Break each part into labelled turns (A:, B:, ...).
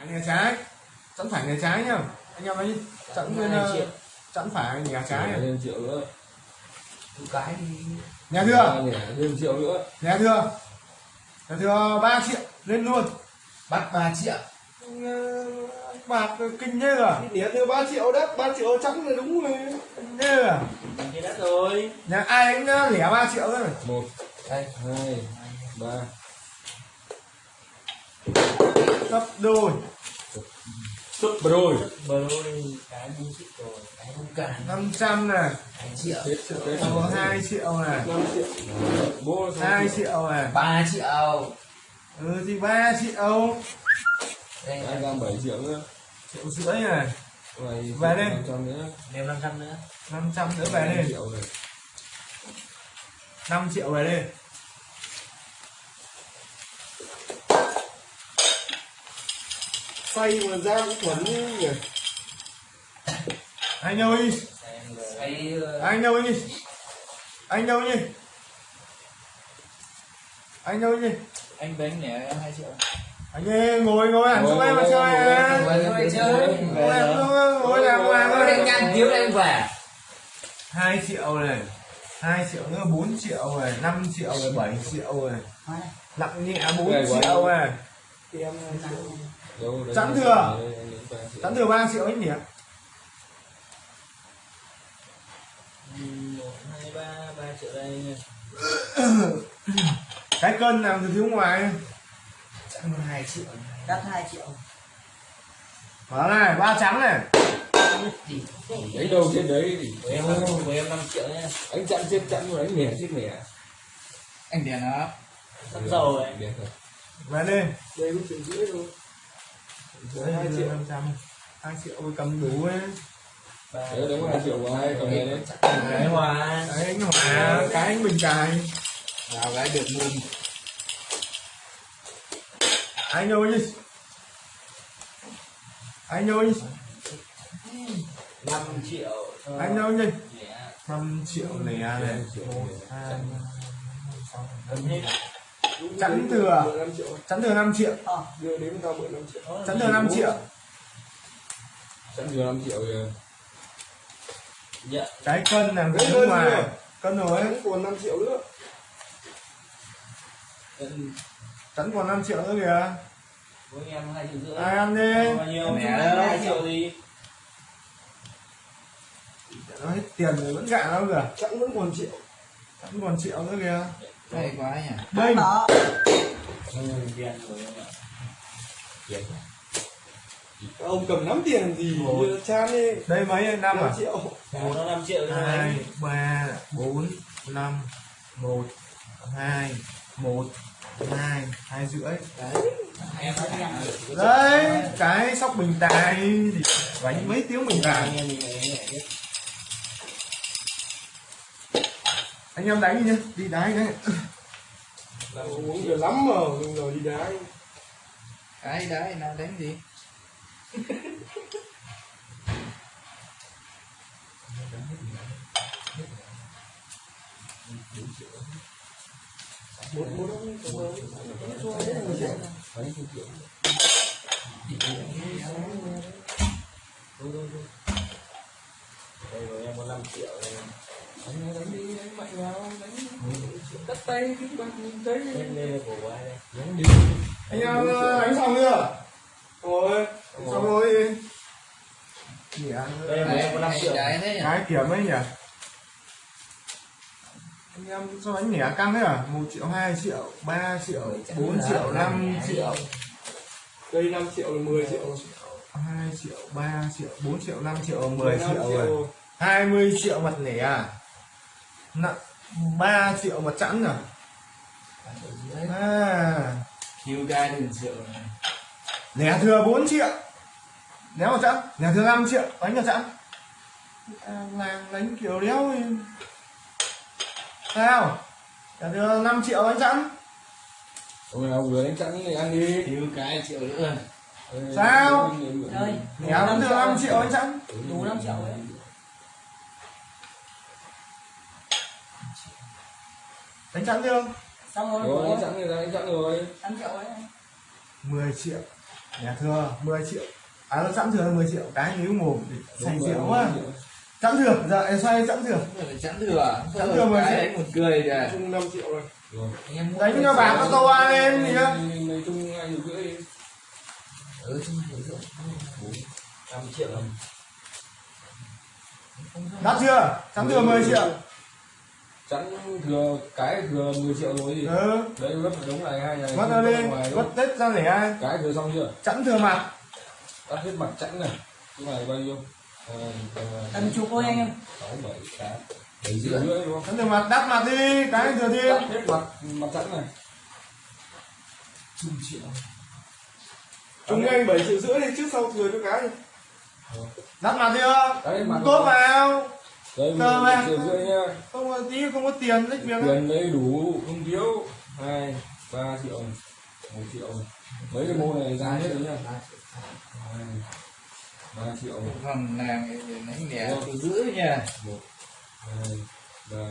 A: phải nhà trái. Chẵn phải nhà trái nhá. Anh em ấy chẵn bên
B: Hai
A: ờ, chẵn phải nhà trái. này.
C: thêm triệu nữa.
B: Cái
A: nhà
C: ba
A: thưa
C: thêm triệu nữa.
A: Nhà thưa. Nhà thưa ba triệu lên luôn.
B: Bắt 3 triệu
A: Ờ, bạc kinh thế à
C: nhỉ thêm ba triệu đất ba triệu trắng là đúng rồi.
A: Thế
B: Cái đất rồi.
A: Nhà ai anh ờ, lẻ ba triệu thôi.
C: Một
B: Đây
C: hai ba
A: gấp đôi.
C: Súp rồi
B: Bờ đôi. Cái bốn triệu rồi Cái không cản
A: 500 này.
B: 2 triệu
C: hết triệu đấy
A: có 2 triệu này.
C: Năm triệu bố
A: 2 triệu này.
B: 3 triệu.
A: Ừ thì 3 triệu.
B: Đây.
C: Anh ra bảy triệu nữa.
A: Triệu rưỡi này.
C: Này
A: Về đi.
C: năm trăm nữa.
B: Nêu 500 nữa.
A: 500 nữa về
C: năm
A: đi 5 triệu về đi
C: phay mà ra cũng thuần nhỉ.
A: Anh đâu đi anh đâu đi anh đâu đi anh đâu đi
B: anh bánh nhẹ em 2 triệu.
A: Anh ơi ngồi ngồi
C: Ngồi,
A: xuống em. mà
C: ngồi,
A: chơi
C: ngồi,
A: à.
B: ngồi, ngồi chơi.
A: ngồi. xuống ngồi làm
B: định
A: ơi
B: nhăn thiếu em về
A: 2 triệu này 2 triệu nữa 4 triệu này 5 triệu này 7 triệu này. Nặng nhẹ 4
C: Về quá.
A: triệu này.
C: Đấy,
A: Chẵn thừa.
C: đấy, đấy, ba triệu.
A: chắn thừa 3 triệu anh nhỉ?
B: 1, 2, 3, 3 triệu đây
A: cái cân làm từ phía ngoài.
B: Chắc 2 triệu. Đắt 2 triệu.
A: Đó này ba trắng này.
C: Đấy đâu trên đấy thì
B: của em của em 5 triệu nhé
C: anh chặn trên chặn rồi anh mẻ trên mẻ
B: Anh đèn nó. Sắp dầu ấy
C: Đẹp rồi.
A: về đi.
C: Đây có triệu rưỡi thôi
A: Đấy,
C: hai triệu.
A: 500 2 triệu ôi cầm đủ ấy
C: đấy đấy hai triệu. vào hai cầm này đấy
B: Cái hòa
A: cái anh hỏa cái anh bình cài
B: Vào cái được mùn
A: anh ơi. Anh ơi.
B: 5 triệu
A: anh ơi.
B: Nhẹ.
A: 5 triệu lẻ này.
C: Năm triệu
A: một
C: lẻ.
A: hai
B: Cầm hết
A: chắn thừa
C: 15 triệu
A: chắn thừa 5 triệu.
C: Đưa đến tao 15 triệu.
A: Chắn thừa 5 triệu.
C: Chặn thừa 5 triệu
B: Dạ.
A: Cái cân làm
C: Đấy,
A: từ
C: cân rồi.
A: cân rồi.
C: Vẫn còn 5 triệu nữa.
A: Chắn còn 5 triệu nữa kìa.
B: Của em 2 triệu rưỡi.
A: Ai ăn đi.
B: Bao nhiêu? Mẹ đó 2 triệu gì?
A: Nó hết tiền rồi vẫn gạ đâu kìa.
C: Chặn vẫn còn triệu.
A: Chắn còn triệu nữa kìa
B: Đấy quá nhỉ.
A: Đây.
B: Tiền rồi em ạ
C: Tiền. Các ông cầm nắm tiền làm gì chan đi.
A: Đây mấy năm
C: 5
A: à?
C: triệu.
B: Một. Nó 5 triệu cho
A: hai
B: anh
A: ba bốn năm một hai một hai hai rưỡi. Đấy. Cái sóc bình tài. Thì đánh mấy tiếng bình tài
B: Anh em mình
A: đánh đi nhá đi đá cái
C: Làm uống nhiều lắm mà Đừng rồi đi đá
B: Cái đấy nào đánh gì?
C: Một một.
B: Đây rồi em có 5 triệu đây
C: Đánh đánh đi, đánh mạnh vào, đánh Cắt tay, cái bạc nhìn thấy
B: đánh lên ai đây
C: Đánh đi
A: anh em đánh xong chưa
C: Rồi
A: xong rồi Nhỉ,
B: Đây là em có năm triệu
A: cái kiểm ấy nhỉ anh em sao đánh nhỉ căng thế à một triệu hai triệu ba triệu bốn triệu năm triệu
C: Đây 5 triệu là 10 triệu
A: hai triệu ba triệu bốn triệu năm triệu mười triệu rồi 20 triệu mặt lẻ à nặng 3 triệu mặt chẵn à? À.
B: Thiếu cái đừng triệu này
A: lẻ thừa 4 triệu. Đéo mặt chẵn. Lẻ thừa 5 triệu. Đánh mặt chẵn. À, làng đánh kiểu đéo thì sao? Lẻ thừa 5 triệu đánh chẵn.
C: Ông nào vừa đánh chặn thì ăn đi.
B: Thiếu cái triệu nữa.
A: Sao?
B: Ơi
A: lẻ thừa 5 triệu đánh chẵn.
B: Đủ 5 triệu đấy
A: đánh chẵn chưa
D: xong rồi
C: Rồi đánh chặn rồi, đánh chặn rồi
D: 5 triệu đấy
A: 10 triệu. Nhà thừa 10 triệu. À nó sẵn thừa là 10 triệu. Cái níu mồm thì say rượu quá. sẵn thừa giờ em xoay sẵn thừa.
B: Chẵn thừa
A: Chẵn thừa. Mà
B: cái
A: sẽ-
B: đấy một cười kìa.
C: Chung 5 triệu rồi.
B: Em mua
A: đánh cho bạc nó to lên gì đó
C: này chung hai triệu rưỡi
B: ừ chung rưỡi. Rưỡi
C: năm triệu.
A: Đắt chưa? Sẵn thừa 10 triệu
C: chẵn thừa cái thừa 10 triệu rồi gì
A: ừ.
C: đấy vất đống này hai này
A: ra lên vắt tết ra để ai?
C: Cái thừa xong chưa?
A: Sẵn thừa mặt
C: tắt hết mặt chẵn này. Cái này bao nhiêu?
B: Tầm chục thôi anh em.
C: sáu bảy tám. Bảy triệu rưỡi đúng không?
A: Sẵn thừa mặt đắt mặt đi. Cái thừa
C: tắt
A: thêm
C: hết mặt mặt chẵn này.
B: Chung triệu.
C: Chung anh bảy triệu rưỡi đi trước sau thừa cho cái.
A: Đắt mặt chưa? Tốt vào
C: đây
A: Cơ
C: một
A: mà.
C: triệu rưỡi nha
A: không có tí không có tiền lấy việc
C: tiền đấy đủ không thiếu. Hai ba triệu một triệu. Mấy cái mô này ra hết rồi nha hai ba triệu.
B: Còn nàng đánh đẻ từ giữ nha.
C: một hai ba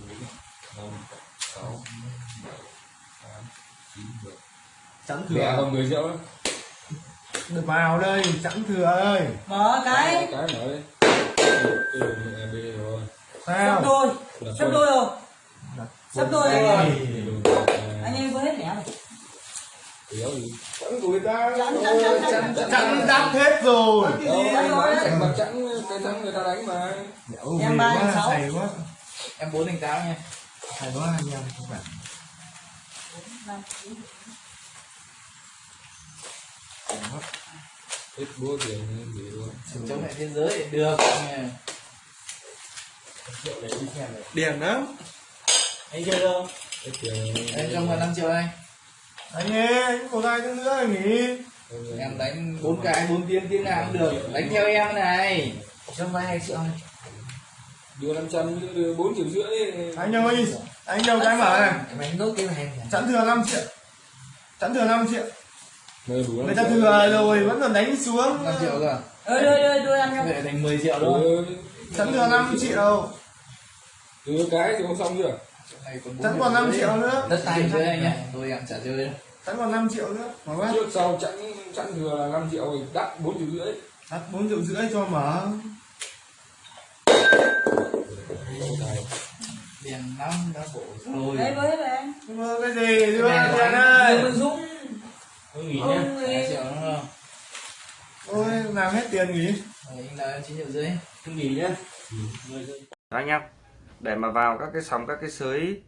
C: bốn năm sáu bảy tám chín mười.
A: Sẵn
C: thừa. mười triệu đấy
A: được vào đây sẵn thừa ơi.
D: Mở cái.
C: Cái b rồi
D: sắp
A: sao
D: đôi sắp đôi rồi. Sắp đôi
C: Ừ,
D: anh em vừa hết lẻ rồi.
C: Của người ta.
D: Chẵn
A: đắt hết rồi.
C: Nói chẵn cái thắng người ta đánh mà.
D: Em ba, em sáu.
A: hay quá.
B: Em bốn đánh tám nha.
A: Hay quá anh em các bạn
C: hết búa tiền gì luôn.
B: Chống lại thế giới được nha
A: điểm lắm.
B: Anh chơi
C: tiền
B: em trong vào năm triệu anh.
A: Anh ơi một hai tiếng nữa nghỉ
B: em đánh bốn cái bốn tiếng tiếng nào cũng được. Đánh theo em này. Cho vay hai triệu anh.
C: Đưa năm trăm đưa bốn triệu rưỡi
A: anh ơi anh đâu cái mở này
B: đánh nốt cái này
A: sẵn thừa 5 triệu. Sẵn thừa 5 triệu
C: người đủ
A: người ta thừa rồi vẫn còn đánh xuống
B: năm triệu cơ
D: ờ đưa đưa đưa em cho
B: vậy thành 10 triệu
C: đưa
A: sẵn thừa 5 triệu
C: đưa cái thì không xong chưa
A: sẵn còn 5 triệu nữa
B: đất tay chơi anh nhá tôi em trả chơi đâu
A: sẵn còn 5 triệu nữa mở mắt
C: trước sau chẵn chẵn thừa là năm triệu rồi đắt bốn triệu rưỡi
A: đặt 4 triệu rưỡi cho mở
B: tiền năm đã bổ rồi
D: đấy
A: Nhưng mà cái gì tiền
B: là
A: ơi
C: nghỉ
D: ông
B: hai triệu
A: ôi làm hết tiền nghỉ.
B: Rồi anh là chín triệu rưỡi.
C: Tôi nghỉ nhá.
E: Đó anh em để mà vào các cái sóng các cái sới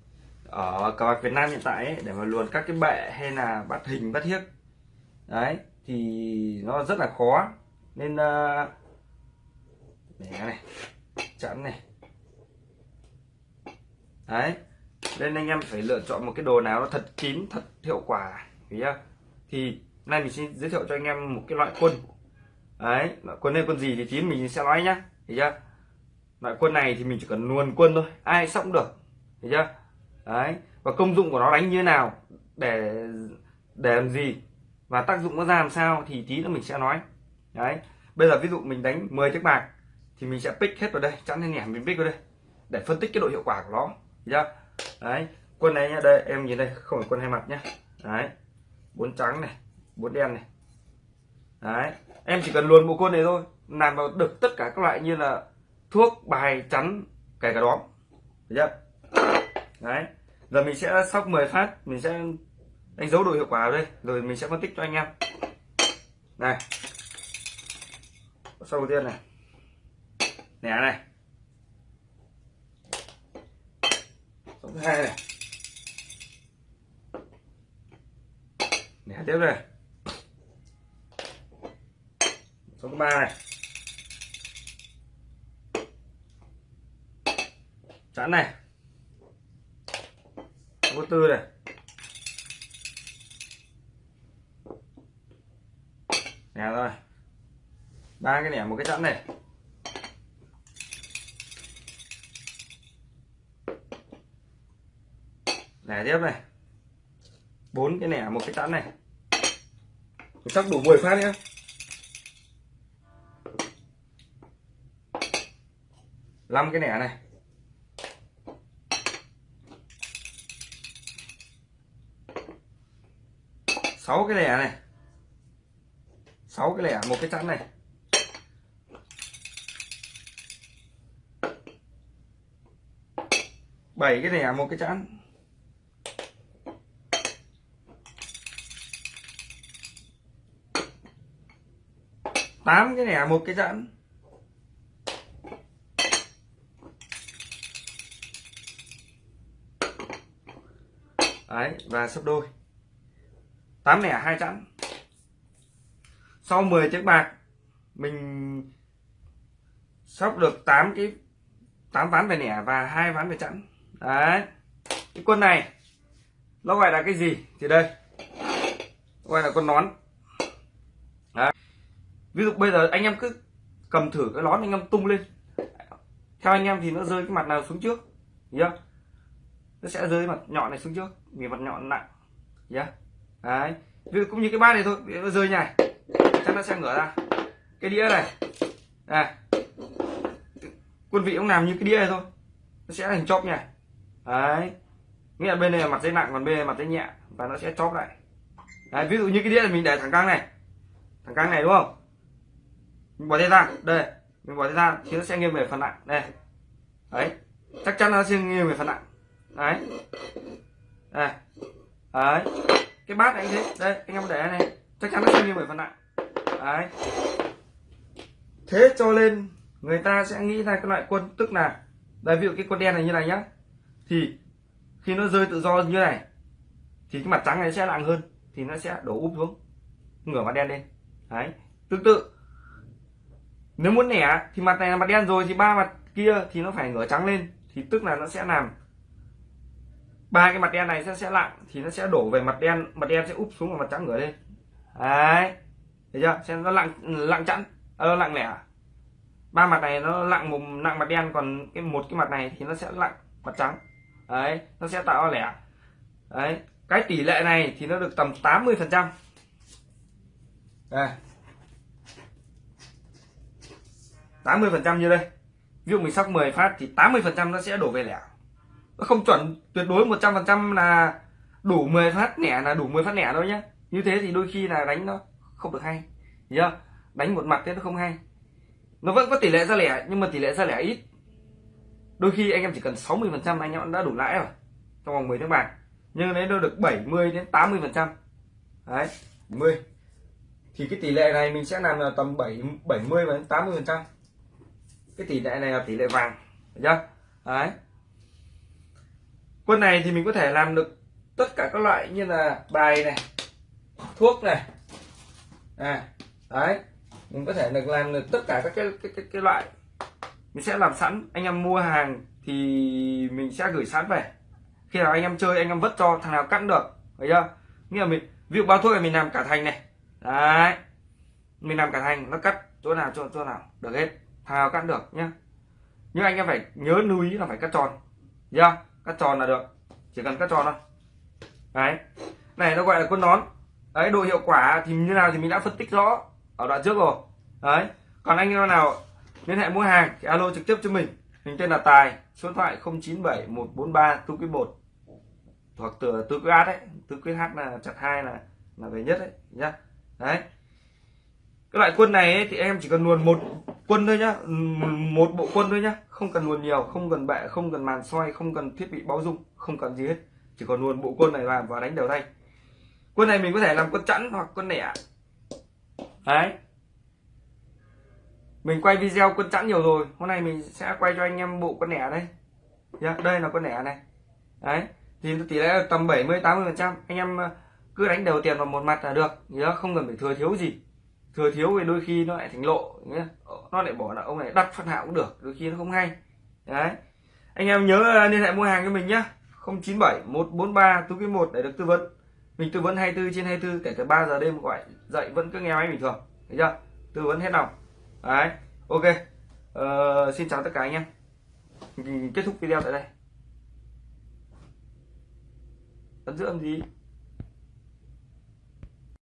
E: ở cờ bạc Việt Nam hiện tại ấy, để mà luồn các cái bệ hay là bắt hình bắt hiếc đấy thì nó rất là khó. Nên uh, để này chẵn này. Đấy nên anh em phải lựa chọn một cái đồ nào nó thật kín thật hiệu quả hiểu chưa thì nay mình xin giới thiệu cho anh em một cái loại quân. Đấy, loại quân này quân gì thì tí mình sẽ nói nhá. Hiểu chưa? Loại quân này thì mình chỉ cần luồn quân thôi, ai sóc cũng được. Hiểu chưa? Đấy, và công dụng của nó đánh như thế nào, để để làm gì, và tác dụng nó ra làm sao thì tí nữa mình sẽ nói. Đấy, bây giờ ví dụ mình đánh 10 chiếc bạc, thì mình sẽ pick hết vào đây, chẵn lên nhảm mình pick vào đây, để phân tích cái độ hiệu quả của nó. Hiểu chưa? Đấy, quân này nhá, đây, em nhìn đây, không phải quân hai mặt nhá. Đấy bốn trắng này, bốn đen này. Đấy, em chỉ cần luồn bộ quân này thôi làm vào được tất cả các loại như là thuốc, bài, chắn, kể cả đóm. Được chưa? Đấy, giờ mình sẽ sóc 10 phát, mình sẽ đánh dấu độ hiệu quả đây, rồi mình sẽ phân tích cho anh em. Này. Sau đầu tiên này. Nẻ này. Sau thứ hai này. Nẻ tiếp này số thứ ba này. Chẵn này. Số tư này. Nè, rồi. Ba cái nẻ, một cái chẵn này. Nẻ tiếp này bốn cái nẻ một cái chẵn này. Mình sắp đủ 10 phát nhá. Năm cái nẻ này. Sáu cái nẻ này. Sáu cái lẻ một cái chẵn này. Bảy cái lẻ một cái chẵn tám cái lẻ à, một cái dẫn. Đấy, và sấp đôi. 8 lẻ à, hai chẵn. Sau 10 chiếc bạc, mình sóc được 8 cái 8 ván về lẻ và hai ván về chẵn. Đấy. Cái quân này, nó gọi là cái gì? Thì đây. Gọi là con nón ví dụ bây giờ anh em cứ cầm thử cái lón anh em tung lên. Theo anh em thì nó rơi cái mặt nào xuống trước nhá nó sẽ rơi mặt nhọn này xuống trước, vì mặt nhọn nặng nhá đấy. Ví dụ cũng như cái bát này thôi nó rơi này chắc nó sẽ ngửa ra. Cái đĩa này này. Quân vị cũng làm như cái đĩa này thôi, nó sẽ thành chóp này đấy. Nghĩa là bên này là mặt dây nặng, còn bên này là mặt dây nhẹ, và nó sẽ chóp lại. Đấy, ví dụ như cái đĩa này mình để thẳng căng này. Thẳng căng này, đúng không? Mình bỏ tay ra. Đây, mình bỏ tay ra, thì nó sẽ nghiêng về phần nặng. Đây. Đấy. Chắc chắn nó sẽ nghiêng về phần nặng. Đấy. Đây. Đấy. Cái bát này anh thế đây, anh em để này. Chắc chắn nó sẽ nghiêng về phần nặng. Đấy. Thế cho nên người ta sẽ nghĩ ra cái loại quân, tức là, đây, ví dụ cái quân đen này như này nhá. Thì, khi nó rơi tự do như này, thì cái mặt trắng này sẽ nặng hơn, thì nó sẽ đổ úp xuống, ngửa mặt đen lên. Đấy. Tương tự nếu muốn nẻ thì mặt này là mặt đen rồi thì ba mặt kia thì nó phải ngửa trắng lên thì tức là nó sẽ làm. Ba cái mặt đen này sẽ sẽ lặng thì nó sẽ đổ về mặt đen mặt đen sẽ úp xuống và mặt trắng ngửa lên. Đấy thấy chưa? Xem nó lặng lặng chẵn ờ, lặng lẻ. Ba mặt này nó lặng một nặng mặt đen còn cái một cái mặt này thì nó sẽ lặng mặt trắng. Đấy nó sẽ tạo lẻ. Đấy cái tỷ lệ này thì nó được tầm 80 phần trăm. Đây. 80 phần trăm như đây. Ví dụ mình sóc 10 phát thì 80 phần trăm nó sẽ đổ về lẻ. Nó không chuẩn, tuyệt đối 100 phần trăm là đủ 10 phát lẻ, là đủ 10 phát lẻ đâu nhá. Như thế thì đôi khi là đánh nó không được hay. Nhá đánh một mặt thế nó không hay. Nó vẫn có tỷ lệ ra lẻ, nhưng mà tỷ lệ ra lẻ ít. Đôi khi anh em chỉ cần 60 phần trăm anh em đã đủ lãi rồi, trong vòng 10 tháng bạc. Nhưng nếu nó được 70 đến 80 phần trăm. Đấy 10 thì cái tỷ lệ này mình sẽ làm là tầm 7 70 và 80 phần trăm cái tỷ lệ này là tỷ lệ vàng. Được chưa? Đấy. Quân này thì mình có thể làm được tất cả các loại như là bài này thuốc này. À, đấy. Mình có thể được làm được tất cả các cái cái, cái, cái loại. Mình sẽ làm sẵn. Anh em mua hàng thì mình sẽ gửi sẵn về. Khi nào anh em chơi anh em vất cho thằng nào cắt được. Thấy chưa? Nghĩa là mình ví dụ bao thuốc này mình làm cả thành này. Đấy. Mình làm cả thành nó cắt chỗ nào chỗ chỗ nào. Được hết thằng nào cắt được nhá. Nhưng anh em phải nhớ lưu ý là phải cắt tròn. Chưa cắt tròn là được. Chỉ cần cắt tròn thôi. Đấy. Này nó gọi là quân nón. Đấy độ hiệu quả thì như nào thì mình đã phân tích rõ ở đoạn trước rồi. Đấy. Còn anh em nào liên hệ mua hàng thì alo trực tiếp cho mình. Mình tên là tài số điện thoại 097 143 tư quý một. Hoặc từ tư quý át đấy tư quý hát là chặt hai là là về nhất đấy nhá. Đấy. Cái loại quân này ấy, thì em chỉ cần luồn một quân thôi nhá. Ừ, một bộ quân thôi nhá. Không cần nguồn nhiều không cần bệ không cần màn xoay không cần thiết bị báo dung không cần gì hết. Chỉ còn nguồn bộ quân này làm và đánh đều tay. Quân này mình có thể làm quân chẵn hoặc quân nẻ. Đấy. Mình quay video quân chẵn nhiều rồi. Hôm nay mình sẽ quay cho anh em bộ quân nẻ đây. Yeah, đây là quân nẻ này. Đấy. Thì tỷ lệ tầm 70 80 phần trăm. Anh em ờ, cứ đánh đều tiền vào một mặt là được. Nhớ không cần phải thừa thiếu gì thừa thiếu thì đôi khi nó lại thành lộ nhé nó lại bỏ là ông này đặt phát hạo cũng được đôi khi nó không hay. Đấy. Anh em nhớ à, liên hệ mua hàng cho mình nhé 097 143 tú cái một để được tư vấn. Mình tư vấn 24 trên 24 kể từ 3 giờ đêm gọi dậy vẫn cứ nghe máy bình thường thấy chưa? Tư vấn hết lòng. Đấy ok. Ờ, xin chào tất cả anh em. Mình kết thúc video tại đây. Ấn dưỡng gì?